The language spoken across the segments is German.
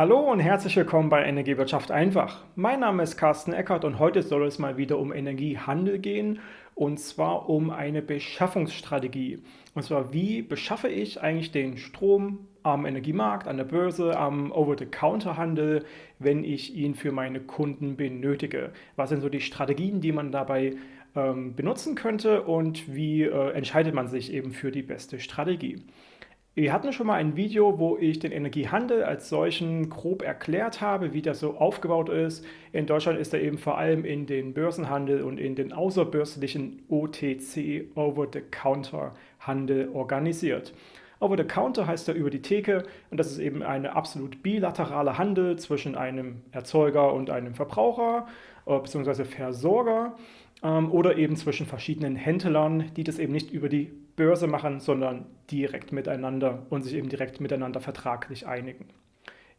Hallo und herzlich willkommen bei Energiewirtschaft einfach. Mein Name ist Carsten Eckert und heute soll es mal wieder um Energiehandel gehen und zwar um eine Beschaffungsstrategie. Und zwar, wie beschaffe ich eigentlich den Strom am Energiemarkt, an der Börse, am Over-the-Counter-Handel, wenn ich ihn für meine Kunden benötige? Was sind so die Strategien, die man dabei ähm, benutzen könnte und wie äh, entscheidet man sich eben für die beste Strategie? Wir hatten schon mal ein Video, wo ich den Energiehandel als solchen grob erklärt habe, wie das so aufgebaut ist. In Deutschland ist er eben vor allem in den Börsenhandel und in den außerbörslichen OTC, Over-the-Counter-Handel organisiert. Over-the-Counter heißt ja über die Theke und das ist eben eine absolut bilaterale Handel zwischen einem Erzeuger und einem Verbraucher äh, bzw. Versorger ähm, oder eben zwischen verschiedenen Händlern, die das eben nicht über die Börse machen, sondern direkt miteinander und sich eben direkt miteinander vertraglich einigen.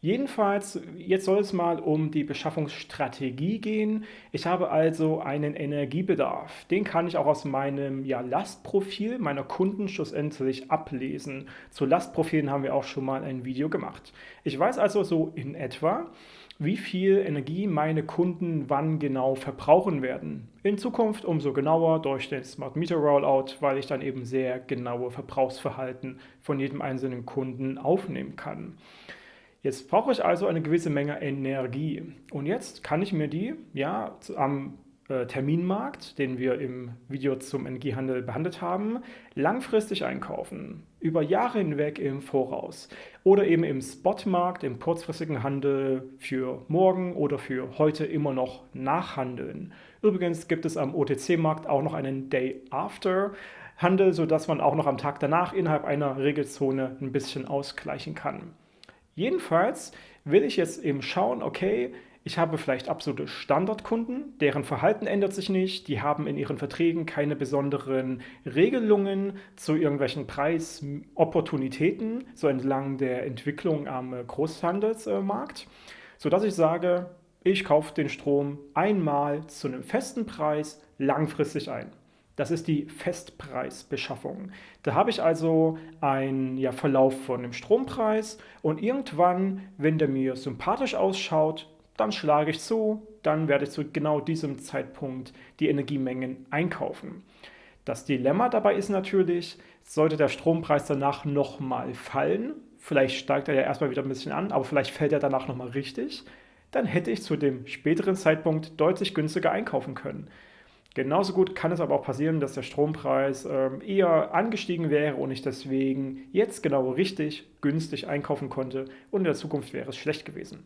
Jedenfalls, jetzt soll es mal um die Beschaffungsstrategie gehen. Ich habe also einen Energiebedarf. Den kann ich auch aus meinem ja, Lastprofil meiner Kunden schlussendlich ablesen. Zu Lastprofilen haben wir auch schon mal ein Video gemacht. Ich weiß also so in etwa, wie viel Energie meine Kunden wann genau verbrauchen werden. In Zukunft umso genauer durch den Smart Meter Rollout, weil ich dann eben sehr genaue Verbrauchsverhalten von jedem einzelnen Kunden aufnehmen kann. Jetzt brauche ich also eine gewisse Menge Energie und jetzt kann ich mir die ja am äh, Terminmarkt, den wir im Video zum Energiehandel behandelt haben, langfristig einkaufen, über Jahre hinweg im Voraus oder eben im Spotmarkt, im kurzfristigen Handel für morgen oder für heute immer noch nachhandeln. Übrigens gibt es am OTC-Markt auch noch einen Day After Handel, sodass man auch noch am Tag danach innerhalb einer Regelzone ein bisschen ausgleichen kann. Jedenfalls will ich jetzt eben schauen, okay, ich habe vielleicht absolute Standardkunden, deren Verhalten ändert sich nicht, die haben in ihren Verträgen keine besonderen Regelungen zu irgendwelchen Preisopportunitäten, so entlang der Entwicklung am Großhandelsmarkt, sodass ich sage, ich kaufe den Strom einmal zu einem festen Preis langfristig ein. Das ist die Festpreisbeschaffung. Da habe ich also einen ja, Verlauf von dem Strompreis und irgendwann, wenn der mir sympathisch ausschaut, dann schlage ich zu, dann werde ich zu genau diesem Zeitpunkt die Energiemengen einkaufen. Das Dilemma dabei ist natürlich, sollte der Strompreis danach nochmal fallen, vielleicht steigt er ja erstmal wieder ein bisschen an, aber vielleicht fällt er danach nochmal richtig, dann hätte ich zu dem späteren Zeitpunkt deutlich günstiger einkaufen können. Genauso gut kann es aber auch passieren, dass der Strompreis ähm, eher angestiegen wäre und ich deswegen jetzt genau richtig günstig einkaufen konnte und in der Zukunft wäre es schlecht gewesen.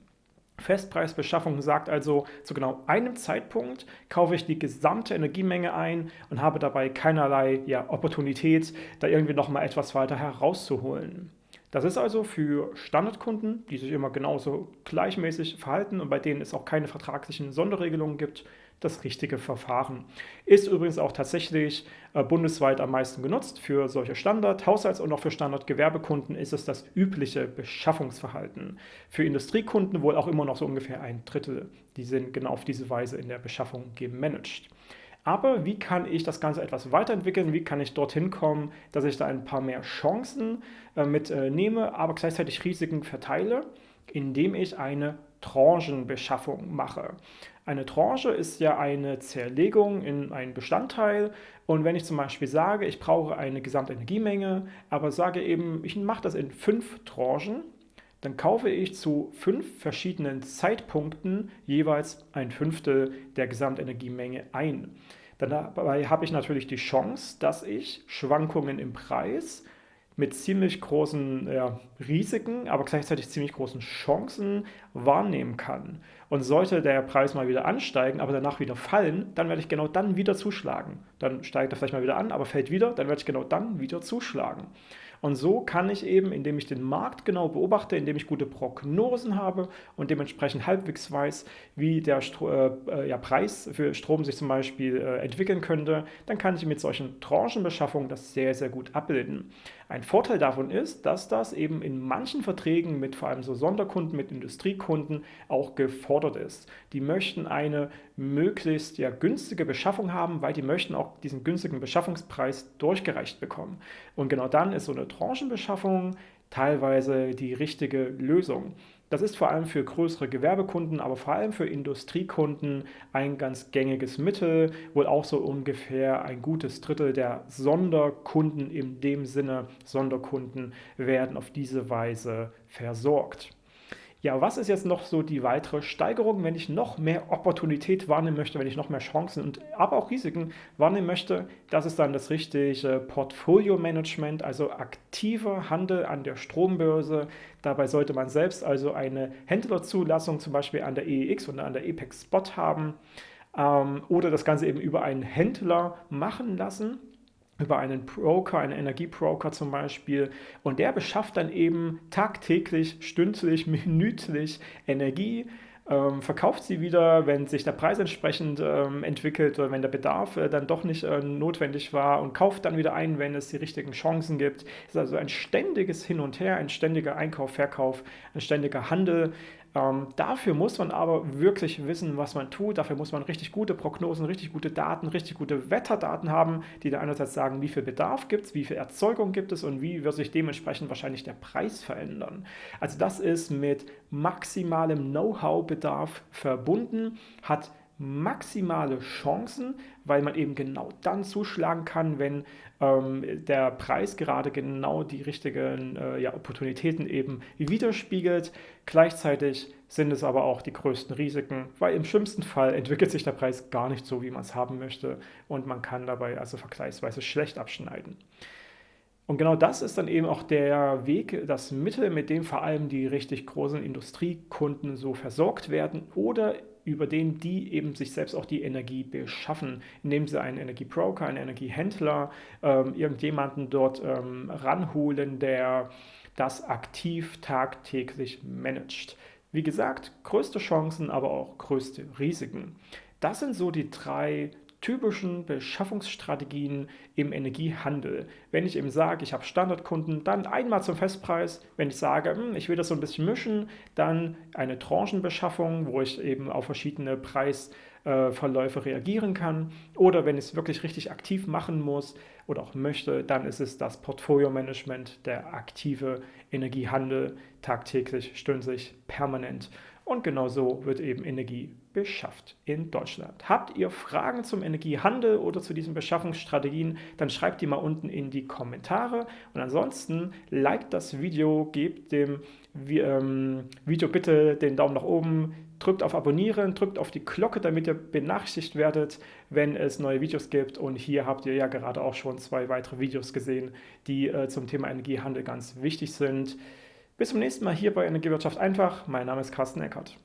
Festpreisbeschaffung sagt also, zu genau einem Zeitpunkt kaufe ich die gesamte Energiemenge ein und habe dabei keinerlei ja, Opportunität, da irgendwie nochmal etwas weiter herauszuholen. Das ist also für Standardkunden, die sich immer genauso gleichmäßig verhalten und bei denen es auch keine vertraglichen Sonderregelungen gibt, das richtige Verfahren. Ist übrigens auch tatsächlich äh, bundesweit am meisten genutzt. Für solche Standard-, Haushalts- und auch für Standard-Gewerbekunden ist es das übliche Beschaffungsverhalten. Für Industriekunden wohl auch immer noch so ungefähr ein Drittel. Die sind genau auf diese Weise in der Beschaffung gemanagt. Aber wie kann ich das Ganze etwas weiterentwickeln? Wie kann ich dorthin kommen, dass ich da ein paar mehr Chancen äh, mitnehme, äh, aber gleichzeitig Risiken verteile, indem ich eine Tranchenbeschaffung mache. Eine Tranche ist ja eine Zerlegung in einen Bestandteil und wenn ich zum Beispiel sage, ich brauche eine Gesamtenergiemenge, aber sage eben, ich mache das in fünf Tranchen, dann kaufe ich zu fünf verschiedenen Zeitpunkten jeweils ein Fünftel der Gesamtenergiemenge ein. Dabei habe ich natürlich die Chance, dass ich Schwankungen im Preis mit ziemlich großen ja, Risiken, aber gleichzeitig ziemlich großen Chancen wahrnehmen kann. Und sollte der Preis mal wieder ansteigen, aber danach wieder fallen, dann werde ich genau dann wieder zuschlagen. Dann steigt er vielleicht mal wieder an, aber fällt wieder, dann werde ich genau dann wieder zuschlagen. Und so kann ich eben, indem ich den Markt genau beobachte, indem ich gute Prognosen habe und dementsprechend halbwegs weiß, wie der Stro äh, äh, ja, Preis für Strom sich zum Beispiel äh, entwickeln könnte, dann kann ich mit solchen Tranchenbeschaffungen das sehr, sehr gut abbilden. Ein Vorteil davon ist, dass das eben in manchen Verträgen mit vor allem so Sonderkunden, mit Industriekunden auch gefordert ist. Die möchten eine möglichst ja, günstige Beschaffung haben, weil die möchten auch diesen günstigen Beschaffungspreis durchgereicht bekommen. Und genau dann ist so eine Tranchenbeschaffung teilweise die richtige Lösung. Das ist vor allem für größere Gewerbekunden, aber vor allem für Industriekunden ein ganz gängiges Mittel, wohl auch so ungefähr ein gutes Drittel der Sonderkunden in dem Sinne, Sonderkunden werden auf diese Weise versorgt. Ja, was ist jetzt noch so die weitere Steigerung, wenn ich noch mehr Opportunität wahrnehmen möchte, wenn ich noch mehr Chancen und aber auch Risiken wahrnehmen möchte? Das ist dann das richtige Portfolio-Management, also aktiver Handel an der Strombörse. Dabei sollte man selbst also eine Händlerzulassung zum Beispiel an der EEX oder an der EPEX Spot haben ähm, oder das Ganze eben über einen Händler machen lassen über einen Broker, einen Energiebroker zum Beispiel. Und der beschafft dann eben tagtäglich, stündlich, minütlich Energie, ähm, verkauft sie wieder, wenn sich der Preis entsprechend ähm, entwickelt oder wenn der Bedarf äh, dann doch nicht äh, notwendig war und kauft dann wieder ein, wenn es die richtigen Chancen gibt. Es ist also ein ständiges Hin und Her, ein ständiger Einkauf, Verkauf, ein ständiger Handel. Ähm, dafür muss man aber wirklich wissen, was man tut. Dafür muss man richtig gute Prognosen, richtig gute Daten, richtig gute Wetterdaten haben, die da einerseits sagen, wie viel Bedarf gibt es, wie viel Erzeugung gibt es und wie wird sich dementsprechend wahrscheinlich der Preis verändern. Also das ist mit maximalem Know-how-Bedarf verbunden, hat maximale Chancen, weil man eben genau dann zuschlagen kann, wenn ähm, der Preis gerade genau die richtigen äh, ja, Opportunitäten eben widerspiegelt. Gleichzeitig sind es aber auch die größten Risiken, weil im schlimmsten Fall entwickelt sich der Preis gar nicht so, wie man es haben möchte und man kann dabei also vergleichsweise schlecht abschneiden. Und genau das ist dann eben auch der Weg, das Mittel, mit dem vor allem die richtig großen Industriekunden so versorgt werden oder über den die eben sich selbst auch die Energie beschaffen, indem sie einen Energiebroker, einen Energiehändler, ähm, irgendjemanden dort ähm, ranholen, der das aktiv tagtäglich managt. Wie gesagt, größte Chancen, aber auch größte Risiken. Das sind so die drei typischen Beschaffungsstrategien im Energiehandel. Wenn ich eben sage, ich habe Standardkunden, dann einmal zum Festpreis. Wenn ich sage, hm, ich will das so ein bisschen mischen, dann eine Tranchenbeschaffung, wo ich eben auf verschiedene Preisverläufe reagieren kann. Oder wenn ich es wirklich richtig aktiv machen muss oder auch möchte, dann ist es das Portfolio-Management, der aktive Energiehandel, tagtäglich, stündlich, permanent. Und genau so wird eben Energie beschafft in Deutschland. Habt ihr Fragen zum Energiehandel oder zu diesen Beschaffungsstrategien, dann schreibt die mal unten in die Kommentare. Und ansonsten liked das Video, gebt dem ähm, Video bitte den Daumen nach oben, drückt auf Abonnieren, drückt auf die Glocke, damit ihr benachrichtigt werdet, wenn es neue Videos gibt. Und hier habt ihr ja gerade auch schon zwei weitere Videos gesehen, die äh, zum Thema Energiehandel ganz wichtig sind. Bis zum nächsten Mal hier bei Energiewirtschaft einfach. Mein Name ist Carsten Eckert.